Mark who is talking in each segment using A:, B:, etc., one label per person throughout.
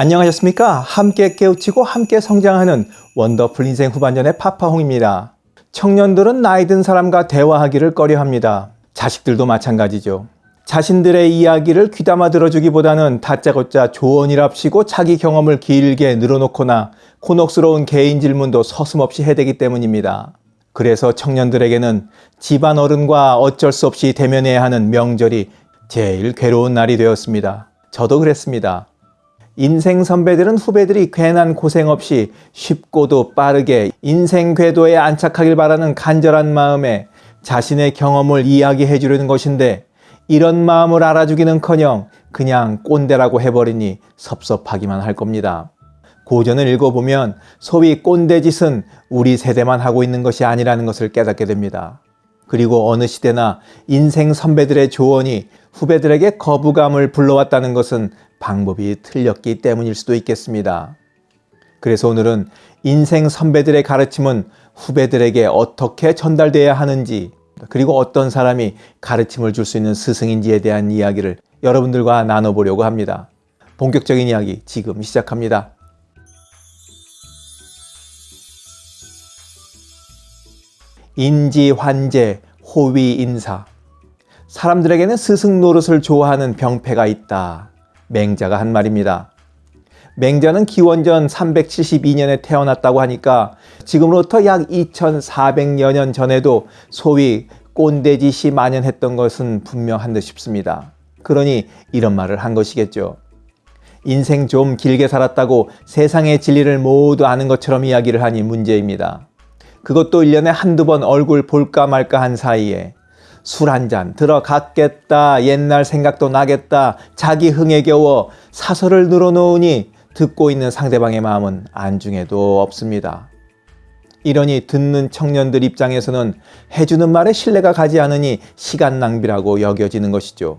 A: 안녕하셨습니까? 함께 깨우치고 함께 성장하는 원더풀 인생 후반전의 파파홍입니다. 청년들은 나이 든 사람과 대화하기를 꺼려합니다. 자식들도 마찬가지죠. 자신들의 이야기를 귀담아 들어주기보다는 다짜고짜 조언이랍시고 자기 경험을 길게 늘어놓거나 곤혹스러운 개인 질문도 서슴없이 해대기 때문입니다. 그래서 청년들에게는 집안 어른과 어쩔 수 없이 대면해야 하는 명절이 제일 괴로운 날이 되었습니다. 저도 그랬습니다. 인생 선배들은 후배들이 괜한 고생 없이 쉽고도 빠르게 인생 궤도에 안착하길 바라는 간절한 마음에 자신의 경험을 이야기해 주려는 것인데 이런 마음을 알아주기는커녕 그냥 꼰대라고 해버리니 섭섭하기만 할 겁니다. 고전을 읽어보면 소위 꼰대 짓은 우리 세대만 하고 있는 것이 아니라는 것을 깨닫게 됩니다. 그리고 어느 시대나 인생 선배들의 조언이 후배들에게 거부감을 불러왔다는 것은 방법이 틀렸기 때문일 수도 있겠습니다. 그래서 오늘은 인생 선배들의 가르침은 후배들에게 어떻게 전달돼야 하는지 그리고 어떤 사람이 가르침을 줄 수 있는 스승인지에 대한 이야기를 여러분들과 나눠보려고 합니다. 본격적인 이야기 지금 시작합니다. 인지, 환제, 호위, 인사 사람들에게는 스승 노릇을 좋아하는 병폐가 있다. 맹자가 한 말입니다. 맹자는 기원전 372년에 태어났다고 하니까 지금으로부터 약 2400여 년 전에도 소위 꼰대짓이 만연했던 것은 분명한 듯 싶습니다. 그러니 이런 말을 한 것이겠죠. 인생 좀 길게 살았다고 세상의 진리를 모두 아는 것처럼 이야기를 하니 문제입니다. 그것도 1년에 한두 번 얼굴 볼까 말까 한 사이에 술 한 잔 들어갔겠다 옛날 생각도 나겠다 자기 흥에 겨워 사설을 늘어놓으니 듣고 있는 상대방의 마음은 안중에도 없습니다. 이러니 듣는 청년들 입장에서는 해주는 말에 신뢰가 가지 않으니 시간 낭비라고 여겨지는 것이죠.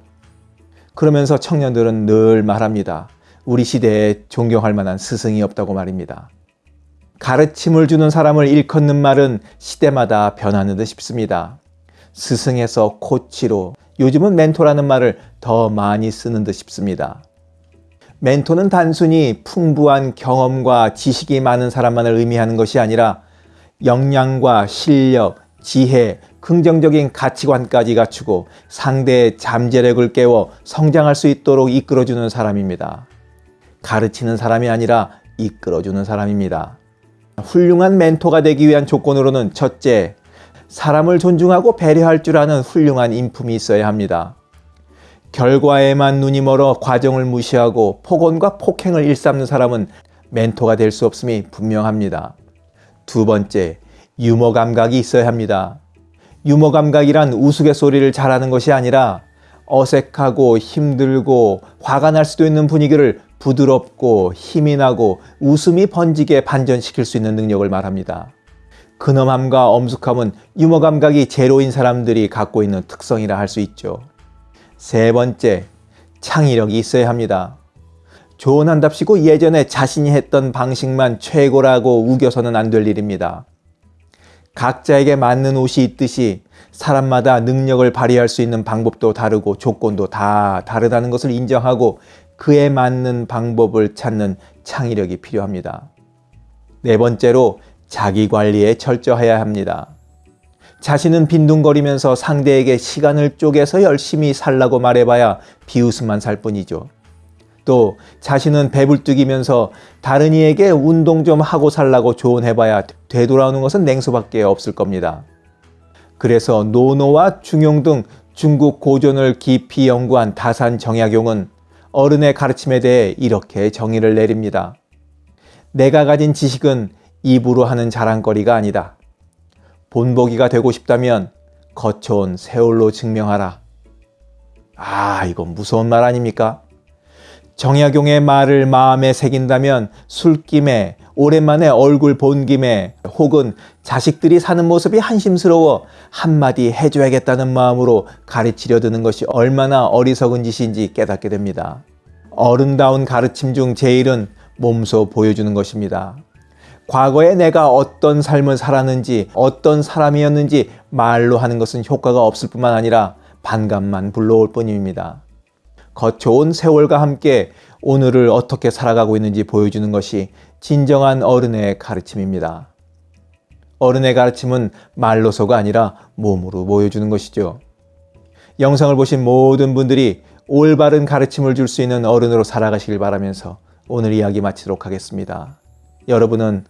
A: 그러면서 청년들은 늘 말합니다. 우리 시대에 존경할 만한 스승이 없다고 말입니다. 가르침을 주는 사람을 일컫는 말은 시대마다 변하는 듯 싶습니다. 스승에서 코치로 요즘은 멘토라는 말을 더 많이 쓰는 듯 싶습니다. 멘토는 단순히 풍부한 경험과 지식이 많은 사람만을 의미하는 것이 아니라 역량과 실력, 지혜, 긍정적인 가치관까지 갖추고 상대의 잠재력을 깨워 성장할 수 있도록 이끌어주는 사람입니다. 가르치는 사람이 아니라 이끌어주는 사람입니다. 훌륭한 멘토가 되기 위한 조건으로는 첫째, 사람을 존중하고 배려할 줄 아는 훌륭한 인품이 있어야 합니다. 결과에만 눈이 멀어 과정을 무시하고 폭언과 폭행을 일삼는 사람은 멘토가 될 수 없음이 분명합니다. 두 번째, 유머 감각이 있어야 합니다. 유머 감각이란 우스갯소리를 잘하는 것이 아니라 어색하고 힘들고 화가 날 수도 있는 분위기를 부드럽고 힘이 나고 웃음이 번지게 반전시킬 수 있는 능력을 말합니다. 근엄함과 엄숙함은 유머 감각이 제로인 사람들이 갖고 있는 특성이라 할 수 있죠. 세 번째, 창의력이 있어야 합니다. 조언한답시고 예전에 자신이 했던 방식만 최고라고 우겨서는 안 될 일입니다. 각자에게 맞는 옷이 있듯이 사람마다 능력을 발휘할 수 있는 방법도 다르고 조건도 다 다르다는 것을 인정하고 그에 맞는 방법을 찾는 창의력이 필요합니다. 네 번째로 자기 관리에 철저해야 합니다. 자신은 빈둥거리면서 상대에게 시간을 쪼개서 열심히 살라고 말해봐야 비웃음만 살 뿐이죠. 또 자신은 배불뚝이면서 다른 이에게 운동 좀 하고 살라고 조언해봐야 되돌아오는 것은 냉수밖에 없을 겁니다. 그래서 노노와 중용 등 중국 고전을 깊이 연구한 다산 정약용은 어른의 가르침에 대해 이렇게 정의를 내립니다. 내가 가진 지식은 입으로 하는 자랑거리가 아니다. 본보기가 되고 싶다면 거쳐온 세월로 증명하라. 아 이건 무서운 말 아닙니까? 정약용의 말을 마음에 새긴다면 술김에 오랜만에 얼굴 본 김에 혹은 자식들이 사는 모습이 한심스러워 한마디 해줘야겠다는 마음으로 가르치려 드는 것이 얼마나 어리석은 짓인지 깨닫게 됩니다. 어른다운 가르침 중 제일은 몸소 보여주는 것입니다. 과거에 내가 어떤 삶을 살았는지 어떤 사람이었는지 말로 하는 것은 효과가 없을 뿐만 아니라 반감만 불러올 뿐입니다. 거쳐온 세월과 함께 오늘을 어떻게 살아가고 있는지 보여주는 것이 진정한 어른의 가르침입니다. 어른의 가르침은 말로서가 아니라 몸으로 보여주는 것이죠. 영상을 보신 모든 분들이 올바른 가르침을 줄 수 있는 어른으로 살아가시길 바라면서 오늘 이야기 마치도록 하겠습니다. 여러분은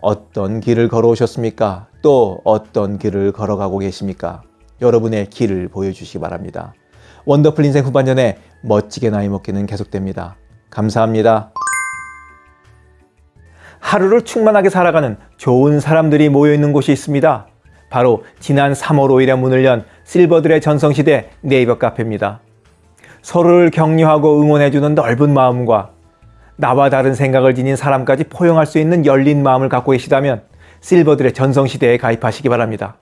A: 어떤 길을 걸어오셨습니까? 또 어떤 길을 걸어가고 계십니까? 여러분의 길을 보여주시기 바랍니다. 원더풀 인생 후반전에 멋지게 나이 먹기는 계속됩니다. 감사합니다. 하루를 충만하게 살아가는 좋은 사람들이 모여 있는 곳이 있습니다. 바로 지난 3월 5일에 문을 연 실버들의 전성시대 네이버 카페입니다. 서로를 격려하고 응원해주는 넓은 마음과 나와 다른 생각을 지닌 사람까지 포용할 수 있는 열린 마음을 갖고 계시다면 실버들의 전성시대에 가입하시기 바랍니다.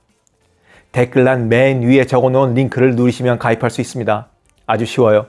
A: 댓글란 맨 위에 적어놓은 링크를 누르시면 가입할 수 있습니다. 아주 쉬워요.